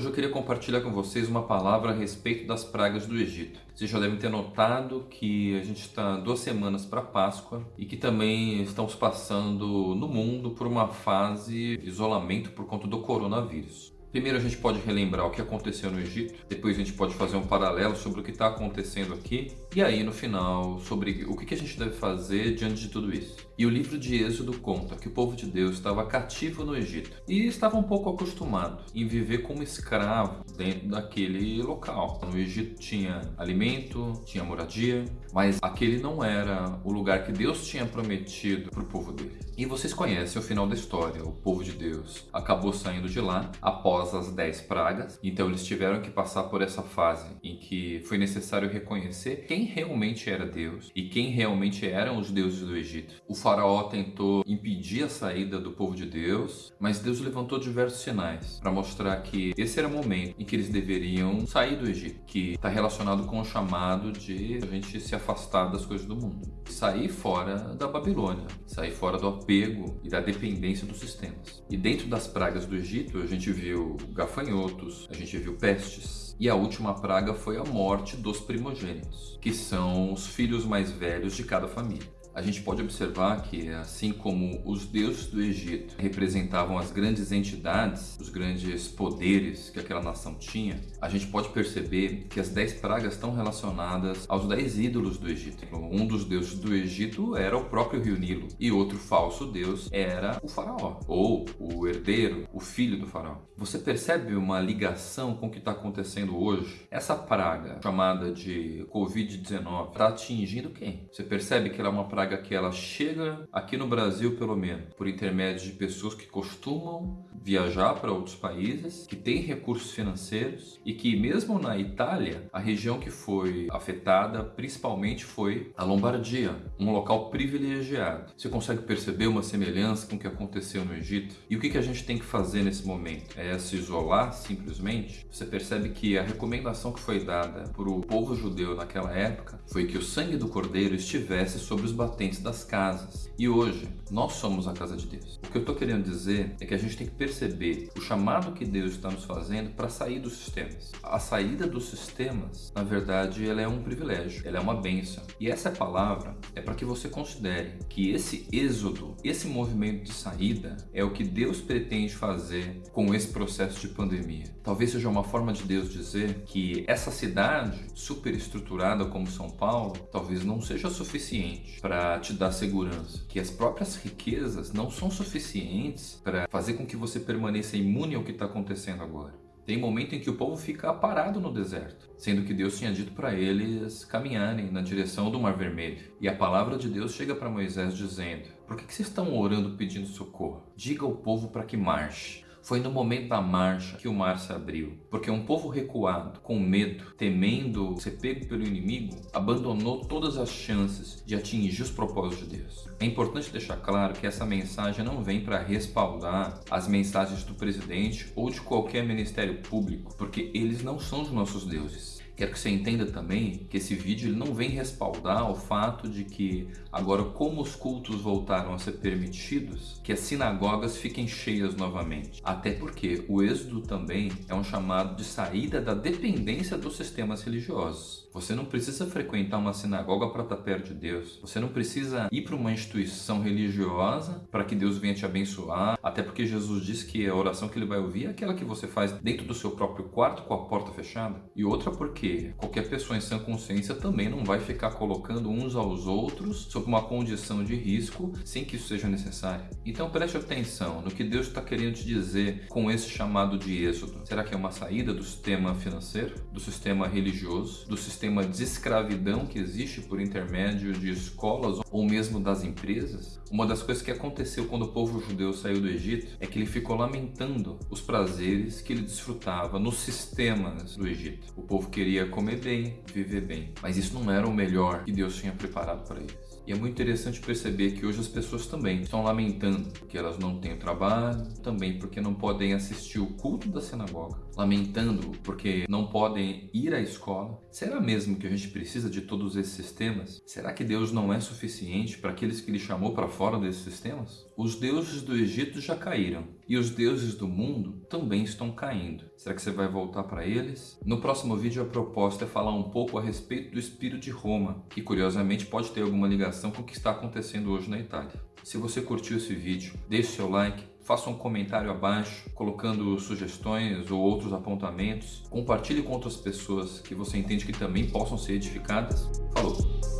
Hoje eu queria compartilhar com vocês uma palavra a respeito das pragas do Egito. Vocês já devem ter notado que a gente está duas semanas para Páscoa e que também estamos passando no mundo por uma fase de isolamento por conta do coronavírus. Primeiro a gente pode relembrar o que aconteceu no Egito, depois a gente pode fazer um paralelo sobre o que está acontecendo aqui, e aí no final sobre o que a gente deve fazer diante de tudo isso. E o livro de Êxodo conta que o povo de Deus estava cativo no Egito e estava um pouco acostumado em viver como escravo dentro daquele local. No Egito tinha alimento, tinha moradia, mas aquele não era o lugar que Deus tinha prometido para o povo dele. E vocês conhecem o final da história, o povo de Deus acabou saindo de lá após as 10 pragas. Então eles tiveram que passar por essa fase em que foi necessário reconhecer quem realmente era Deus e quem realmente eram os deuses do Egito. O faraó tentou impedir a saída do povo de Deus, mas Deus levantou diversos sinais para mostrar que esse era o momento em que eles deveriam sair do Egito, que está relacionado com o chamado de a gente se afastar das coisas do mundo, sair fora da Babilônia, sair fora do apego e da dependência dos sistemas. E dentro das pragas do Egito, a gente viu gafanhotos, a gente viu pestes. E a última praga foi a morte dos primogênitos, que são os filhos mais velhos de cada família a gente pode observar que, assim como os deuses do Egito representavam as grandes entidades, os grandes poderes que aquela nação tinha, a gente pode perceber que as dez pragas estão relacionadas aos dez ídolos do Egito. Um dos deuses do Egito era o próprio rio Nilo e outro falso deus era o faraó, ou o herdeiro, o filho do faraó. Você percebe uma ligação com o que está acontecendo hoje? Essa praga, chamada de Covid-19, está atingindo quem? Você percebe que ela é uma praga praga que ela chega aqui no Brasil, pelo menos, por intermédio de pessoas que costumam viajar para outros países, que têm recursos financeiros e que mesmo na Itália, a região que foi afetada principalmente foi a Lombardia, um local privilegiado. Você consegue perceber uma semelhança com o que aconteceu no Egito? E o que a gente tem que fazer nesse momento? É se isolar simplesmente? Você percebe que a recomendação que foi dada para o povo judeu naquela época foi que o sangue do cordeiro estivesse sobre os batentes das casas. E hoje, nós somos a casa de Deus. O que eu estou querendo dizer é que a gente tem que perceber o chamado que Deus está nos fazendo para sair dos sistemas. A saída dos sistemas, na verdade, ela é um privilégio, ela é uma bênção. E essa palavra é para que você considere que esse êxodo, esse movimento de saída, é o que Deus pretende fazer com esse processo de pandemia. Talvez seja uma forma de Deus dizer que essa cidade super estruturada como São Paulo, talvez não seja suficiente para te dar segurança, que as próprias riquezas não são suficientes para fazer com que você permaneça imune ao que está acontecendo agora. Tem momento em que o povo fica parado no deserto, sendo que Deus tinha dito para eles caminharem na direção do Mar Vermelho. E a palavra de Deus chega para Moisés dizendo: Por que, que vocês estão orando pedindo socorro? Diga ao povo para que marche. Foi no momento da marcha que o mar se abriu, porque um povo recuado, com medo, temendo ser pego pelo inimigo, abandonou todas as chances de atingir os propósitos de Deus. É importante deixar claro que essa mensagem não vem para respaldar as mensagens do presidente ou de qualquer ministério público, porque eles não são os nossos deuses. Quero que você entenda também que esse vídeo ele não vem respaldar o fato de que agora como os cultos voltaram a ser permitidos, que as sinagogas fiquem cheias novamente. Até porque o êxodo também é um chamado de saída da dependência dos sistemas religiosos. Você não precisa frequentar uma sinagoga para estar perto de Deus. Você não precisa ir para uma instituição religiosa para que Deus venha te abençoar. Até porque Jesus disse que a oração que ele vai ouvir é aquela que você faz dentro do seu próprio quarto com a porta fechada. E outra porque qualquer pessoa em sã consciência também não vai ficar colocando uns aos outros sob uma condição de risco sem que isso seja necessário. Então preste atenção no que Deus está querendo te dizer com esse chamado de êxodo. Será que é uma saída do sistema financeiro, do sistema religioso, do sistema de escravidão que existe por intermédio de escolas ou mesmo das empresas, uma das coisas que aconteceu quando o povo judeu saiu do Egito é que ele ficou lamentando os prazeres que ele desfrutava nos sistemas do Egito. O povo queria comer bem, viver bem, mas isso não era o melhor que Deus tinha preparado para eles. E é muito interessante perceber que hoje as pessoas também estão lamentando porque elas não têm trabalho, também porque não podem assistir o culto da sinagoga, lamentando porque não podem ir à escola. Será mesmo que a gente precisa de todos esses sistemas? Será que Deus não é suficiente para aqueles que Ele chamou para fora desses sistemas? Os deuses do Egito já caíram e os deuses do mundo também estão caindo. Será que você vai voltar para eles? No próximo vídeo a proposta é falar um pouco a respeito do espírito de Roma, que curiosamente pode ter alguma ligação com o que está acontecendo hoje na Itália. Se você curtiu esse vídeo, deixe seu like, faça um comentário abaixo, colocando sugestões ou outros apontamentos. Compartilhe com outras pessoas que você entende que também possam ser edificadas. Falou!